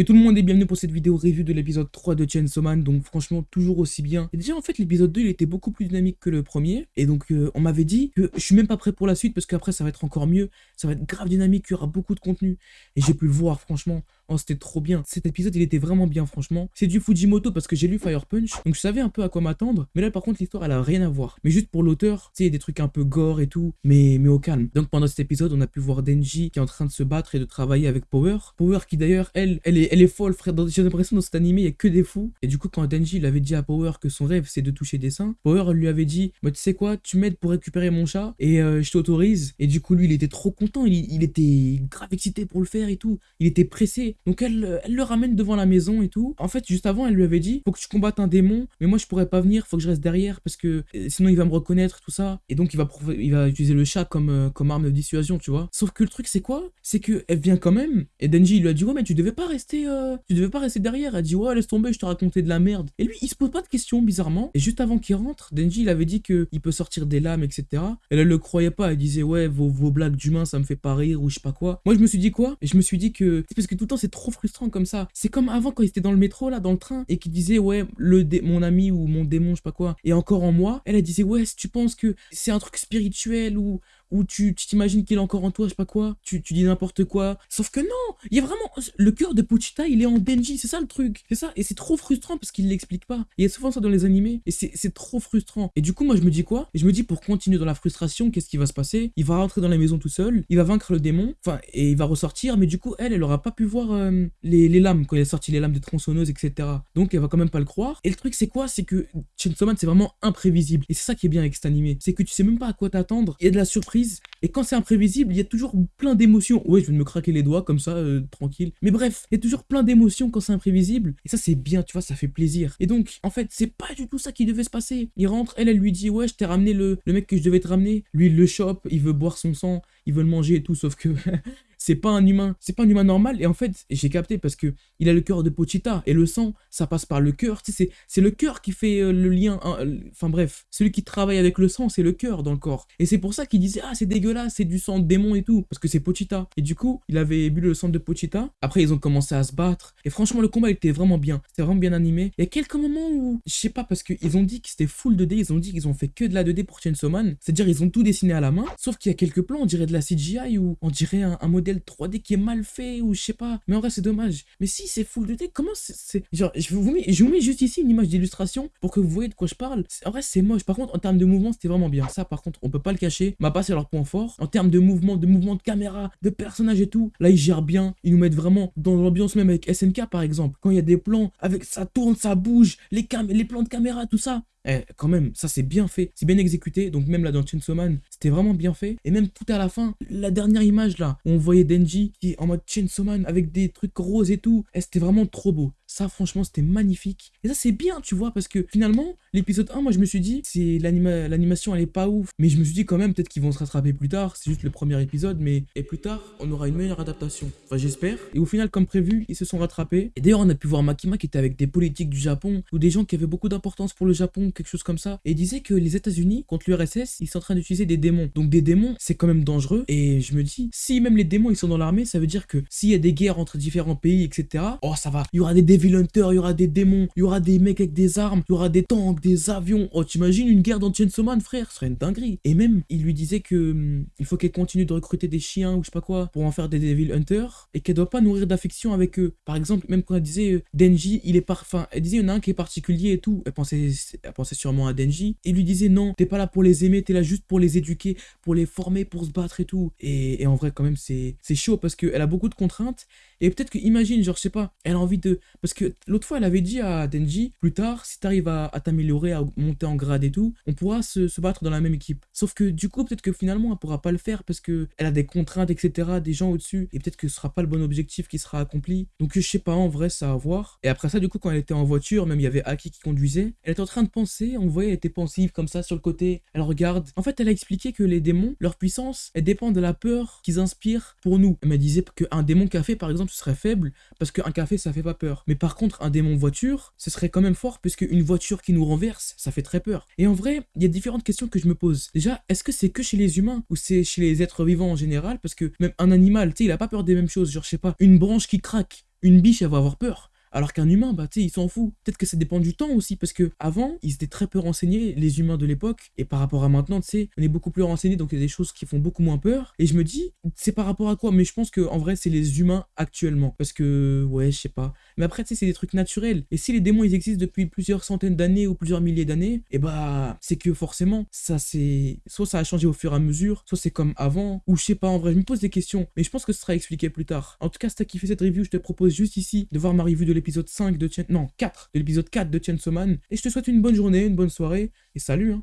Et tout le monde est bienvenu pour cette vidéo review de l'épisode 3 de Chainsaw Man, donc franchement toujours aussi bien. Et déjà en fait l'épisode 2 il était beaucoup plus dynamique que le premier, et donc euh, on m'avait dit que je suis même pas prêt pour la suite parce qu'après ça va être encore mieux, ça va être grave dynamique, il y aura beaucoup de contenu. Et j'ai pu le voir franchement, Oh, c'était trop bien. Cet épisode, il était vraiment bien, franchement. C'est du Fujimoto parce que j'ai lu Fire Punch, donc je savais un peu à quoi m'attendre. Mais là, par contre, l'histoire, elle a rien à voir. Mais juste pour l'auteur, tu sais, des trucs un peu gore et tout, mais, mais au calme. Donc pendant cet épisode, on a pu voir Denji qui est en train de se battre et de travailler avec Power. Power qui d'ailleurs, elle, elle est, elle est folle, frère. J'ai l'impression dans cet animé, il y a que des fous. Et du coup, quand Denji, il avait dit à Power que son rêve, c'est de toucher des seins, Power lui avait dit, bah, tu sais quoi, tu m'aides pour récupérer mon chat et euh, je t'autorise. Et du coup, lui, il était trop content. Il, était grave excité pour le faire et tout. Il était pressé. Donc elle, elle ramène devant la maison et tout. En fait, juste avant, elle lui avait dit, faut que tu combattes un démon, mais moi je pourrais pas venir, faut que je reste derrière parce que euh, sinon il va me reconnaître, tout ça. Et donc il va, il va utiliser le chat comme, euh, comme arme de dissuasion, tu vois. Sauf que le truc c'est quoi? C'est que elle vient quand même, et Denji lui a dit, ouais mais tu devais pas rester, euh, tu devais pas rester derrière. Elle dit, ouais laisse tomber, je te racontais de la merde. Et lui, il se pose pas de questions bizarrement. Et juste avant qu'il rentre, Denji il avait dit que il peut sortir des lames, etc. Elle, elle le croyait pas, elle disait, ouais vos, vos blagues d'humains ça me fait pas rire ou je sais pas quoi. Moi je me suis dit quoi? Et je me suis dit que, c'est parce que tout le temps c'est trop frustrant comme ça. C'est comme avant quand il était dans le métro, là, dans le train, et qu'il disait, ouais, le mon ami ou mon démon, je sais pas quoi, et encore en moi. Elle, elle disait, ouais, tu penses que c'est un truc spirituel ou où tu t'imagines qu'il est encore en toi, je sais pas quoi, tu, dis n'importe quoi. Sauf que non, il y a vraiment... Le cœur de Pochita, il est en Denji, c'est ça le truc. C'est ça, et c'est trop frustrant parce qu'il l'explique pas. Il y a souvent ça dans les animés, et c'est trop frustrant. Et du coup, moi, je me dis quoi? Je me dis, pour continuer dans la frustration, qu'est-ce qui va se passer? Il va rentrer dans la maison tout seul, il va vaincre le démon, enfin, et il va ressortir, mais du coup, elle, elle aura pas pu voir euh, les, les, lames, quand il a sorti les lames des tronçonneuses, etc. Donc, elle va quand même pas le croire. Et le truc, c'est quoi? C'est que Chainsaw Man, c'est vraiment imprévisible. Et c'est ça qui est bien avec cet animé. C'est que tu sais même pas à quoi t'attendre, il y a de la surprise, et quand c'est imprévisible, il y a toujours plein d'émotions. Ouais, je vais me craquer les doigts comme ça, euh, tranquille. Mais bref, il y a toujours plein d'émotions quand c'est imprévisible. Et ça, c'est bien, tu vois, ça fait plaisir. Et donc, en fait, c'est pas du tout ça qui devait se passer. Il rentre, elle, elle lui dit, ouais, je t'ai ramené le, le mec que je devais te ramener. Lui, il le chope, il veut boire son sang, il veut le manger et tout, sauf que c'est pas un humain, c'est pas un humain normal. Et en fait, j'ai capté parce que il a le cœur de Pochita et le sang, ça passe par le cœur. Tu c'est le cœur qui fait euh, le lien. Hein, euh, enfin bref, celui qui travaille avec le sang, c'est le cœur dans le corps. Et c'est pour ça qu'il disait ah c'est dégueulasse, c'est du sang de démon et tout, parce que c'est Pochita. Et du coup, il avait bu le sang de Pochita. Après, ils ont commencé à se battre. Et franchement, le combat était vraiment bien. C'était vraiment bien animé. Il y a quelques moments où, je sais pas, parce qu'ils ont dit que c'était full 2D, ils ont dit qu'ils ont fait que de la 2D pour Chainsaw Man. C'est-à-dire, ils ont tout dessiné à la main. Sauf qu'il y a quelques plans, on dirait de la CGI ou on dirait un modèle 3D qui est mal fait ou je sais pas. Mais en vrai, c'est dommage. Mais si c'est full de t comment c'est. Genre, je vous, mets, je vous mets juste ici une image d'illustration pour que vous voyez de quoi je parle. En vrai, c'est moche. Par contre, en termes de mouvement, c'était vraiment bien. Ça, par contre, on peut pas le cacher. Ma pas, c'est leur point fort. En termes de mouvement, de mouvement de caméra, de personnages et tout, là, ils gèrent bien. Ils nous mettent vraiment dans l'ambiance, même avec SNK par exemple. Quand il y a des plans avec ça tourne, ça bouge, les, cam les plans de caméra, tout ça. Eh, quand même, ça c'est bien fait, c'est bien exécuté, donc même là dans Chainsaw Man, c'était vraiment bien fait. Et même tout à la fin, la dernière image là, on voyait Denji qui est en mode Chainsaw Man avec des trucs roses et tout, eh, c'était vraiment trop beau. Ça, franchement, c'était magnifique. Et ça, c'est bien, tu vois, parce que finalement, l'épisode 1, moi, je me suis dit, c'est l'animation, elle est pas ouf. Mais je me suis dit quand même, peut-être qu'ils vont se rattraper plus tard. C'est juste le premier épisode, mais et plus tard, on aura une meilleure adaptation. Enfin, j'espère. Et au final, comme prévu, ils se sont rattrapés. Et d'ailleurs, on a pu voir Makima qui était avec des politiques du Japon ou des gens qui avaient beaucoup d'importance pour le Japon, quelque chose comme ça. Et disait que les États-Unis, contre l'URSS, ils sont en train d'utiliser des démons. Donc, des démons, c'est quand même dangereux. Et je me dis, si même les démons, ils sont dans l'armée, ça veut dire que s'il y a des guerres entre différents pays, etc., oh, ça va. Il y aura des Hunter, il y aura des démons, il y aura des mecs avec des armes, il y aura des tanks, des avions. Oh, t'imagines une guerre dans Chainsaw frère, ce serait une dinguerie. Et même, il lui disait que hum, il faut qu'elle continue de recruter des chiens ou je sais pas quoi pour en faire des Devil Hunter et qu'elle doit pas nourrir d'affection avec eux. Par exemple, même quand elle disait euh, Denji, il est parfum, elle disait il y en a un qui est particulier et tout. Elle pensait, elle pensait sûrement à Denji. Il lui disait non, t'es pas là pour les aimer, t'es là juste pour les éduquer, pour les former, pour se battre et tout. Et, en vrai, quand même, c'est chaud parce qu'elle a beaucoup de contraintes et peut-être que, imagine, genre, je sais pas, elle a envie de. Que l'autre fois, elle avait dit à Denji, plus tard, si t'arrives à, à t'améliorer, à monter en grade et tout, on pourra se, se, battre dans la même équipe. Sauf que du coup, peut-être que finalement, elle pourra pas le faire parce que elle a des contraintes, etc., des gens au-dessus, et peut-être que ce sera pas le bon objectif qui sera accompli. Donc, je sais pas, en vrai, ça à voir. Et après ça, du coup, quand elle était en voiture, même il y avait Aki qui conduisait, elle était en train de penser, on voyait, elle était pensive comme ça sur le côté, elle regarde. En fait, elle a expliqué que les démons, leur puissance, elle dépend de la peur qu'ils inspirent pour nous. Elle me disait qu'un démon café, par exemple, ce serait faible parce qu'un café, ça fait pas peur. Mais par contre, un démon voiture, ce serait quand même fort, puisque une voiture qui nous renverse, ça fait très peur. Et en vrai, il y a différentes questions que je me pose. Déjà, est-ce que c'est que chez les humains, ou c'est chez les êtres vivants en général? Parce que même un animal, tu sais, il a pas peur des mêmes choses. Genre, je sais pas, une branche qui craque, une biche, elle va avoir peur. Alors qu'un humain, bah, tu sais, il s'en fout. Peut-être que ça dépend du temps aussi, parce que avant, ils étaient très peu renseignés, les humains de l'époque, et par rapport à maintenant, tu sais, on est beaucoup plus renseignés, donc il y a des choses qui font beaucoup moins peur. Et je me dis, c'est par rapport à quoi? Mais je pense que en vrai, c'est les humains actuellement, parce que, ouais, je sais pas. Mais après, tu sais, c'est des trucs naturels. Et si les démons, ils existent depuis plusieurs centaines d'années ou plusieurs milliers d'années, et bah, c'est que forcément, ça c'est, soit ça a changé au fur et à mesure, soit c'est comme avant, ou je sais pas. En vrai, je me pose des questions, mais je pense que ce sera expliqué plus tard. En tout cas, si t'as kiffé cette review, je te propose juste ici de voir ma review de l'épisode 5 de non, 4, de l'épisode 4 de Chainsaw Man. Et je te souhaite une bonne journée, une bonne soirée, et salut hein